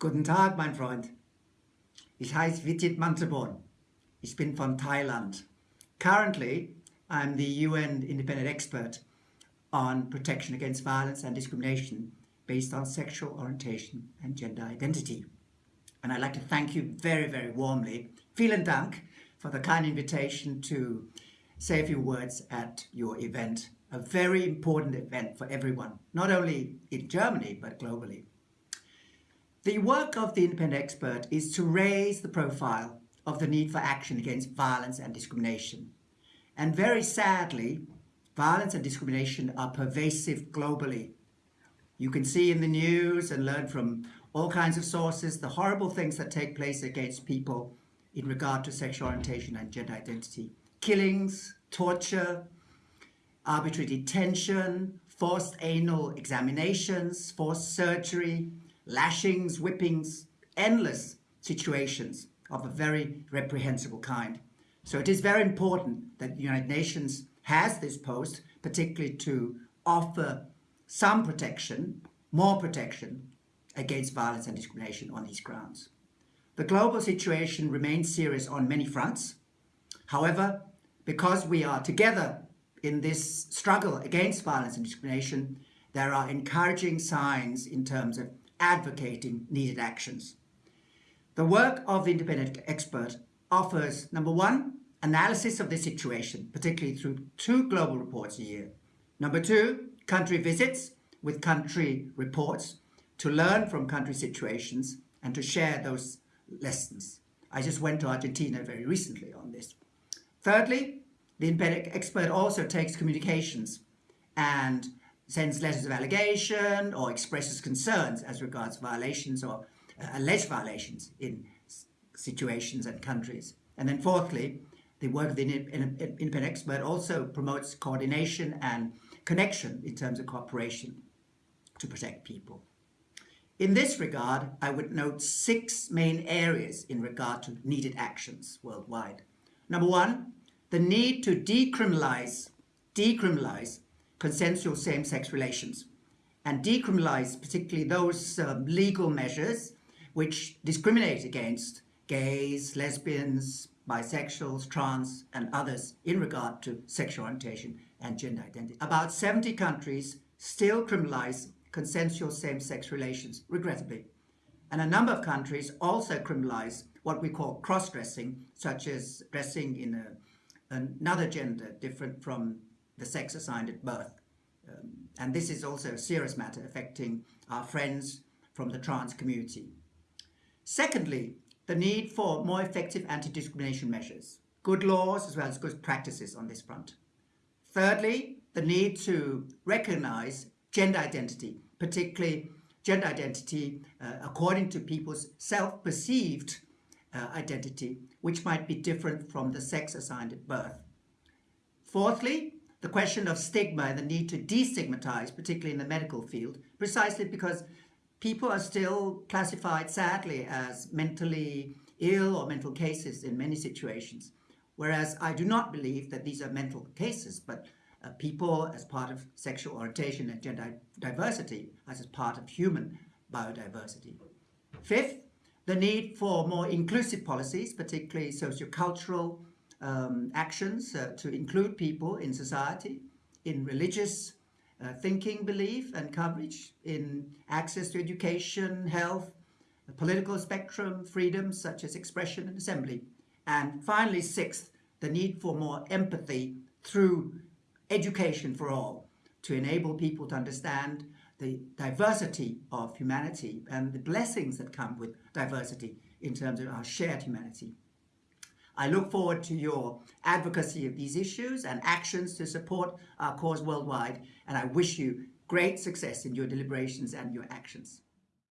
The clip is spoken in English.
Guten Tag, mein Freund. Ich heiße Vitit Muntarbhorn. Ich bin from Thailand. Currently, I'm the UN independent expert on protection against violence and discrimination based on sexual orientation and gender identity. And I'd like to thank you very, very warmly, vielen Dank, for the kind invitation to say a few words at your event, a very important event for everyone, not only in Germany, but globally. The work of the independent expert is to raise the profile of the need for action against violence and discrimination. And very sadly, violence and discrimination are pervasive globally. You can see in the news and learn from all kinds of sources the horrible things that take place against people in regard to sexual orientation and gender identity. Killings, torture, arbitrary detention, forced anal examinations, forced surgery, lashings, whippings, endless situations of a very reprehensible kind. So it is very important that the United Nations has this post, particularly to offer some protection, more protection against violence and discrimination on these grounds. The global situation remains serious on many fronts. However, because we are together in this struggle against violence and discrimination, there are encouraging signs in terms of advocating needed actions. The work of the independent expert offers, number one, analysis of the situation, particularly through two global reports a year. Number two, country visits with country reports to learn from country situations and to share those lessons. I just went to Argentina very recently on this. Thirdly, the independent expert also takes communications and sends letters of allegation or expresses concerns as regards violations or uh, alleged violations in situations and countries. And then fourthly, the work of the independent expert also promotes coordination and connection in terms of cooperation to protect people. In this regard, I would note six main areas in regard to needed actions worldwide. Number one, the need to decriminalize, decriminalize consensual same-sex relations and decriminalize particularly those um, legal measures which discriminate against gays, lesbians, bisexuals, trans and others in regard to sexual orientation and gender identity. About 70 countries still criminalize consensual same-sex relations, regrettably. And a number of countries also criminalize what we call cross-dressing, such as dressing in a, another gender different from the sex assigned at birth. Um, and this is also a serious matter affecting our friends from the trans community. Secondly, the need for more effective anti-discrimination measures, good laws as well as good practices on this front. Thirdly, the need to recognize gender identity, particularly gender identity uh, according to people's self-perceived uh, identity, which might be different from the sex assigned at birth. Fourthly, the question of stigma and the need to destigmatize, particularly in the medical field, precisely because people are still classified, sadly, as mentally ill or mental cases in many situations. Whereas I do not believe that these are mental cases, but uh, people as part of sexual orientation and gender diversity as a part of human biodiversity. Fifth, the need for more inclusive policies, particularly sociocultural um, actions uh, to include people in society, in religious uh, thinking, belief and coverage, in access to education, health, political spectrum, freedoms such as expression and assembly. And finally, sixth, the need for more empathy through education for all to enable people to understand the diversity of humanity and the blessings that come with diversity in terms of our shared humanity. I look forward to your advocacy of these issues and actions to support our cause worldwide, and I wish you great success in your deliberations and your actions.